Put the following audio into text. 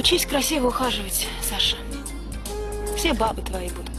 Учись красиво ухаживать, Саша. Все бабы твои будут.